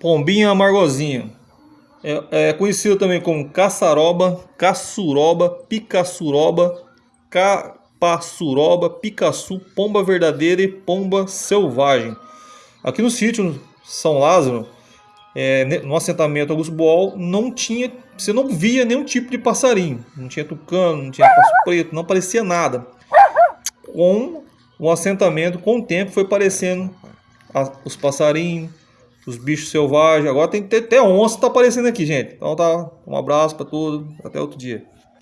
Pombinha amargozinho. É, é conhecido também como caçaroba, caçuroba, picaçuroba, capaçuroba, picaçu, pomba verdadeira e pomba selvagem. Aqui no sítio São Lázaro, é, no assentamento Augusto Boal, não tinha, você não via nenhum tipo de passarinho. Não tinha tucano, não tinha passo preto, não aparecia nada. Com o assentamento, com o tempo, foi aparecendo os passarinhos, os bichos selvagens. Agora tem até onça tá aparecendo aqui, gente. Então tá, um abraço para todos, até outro dia.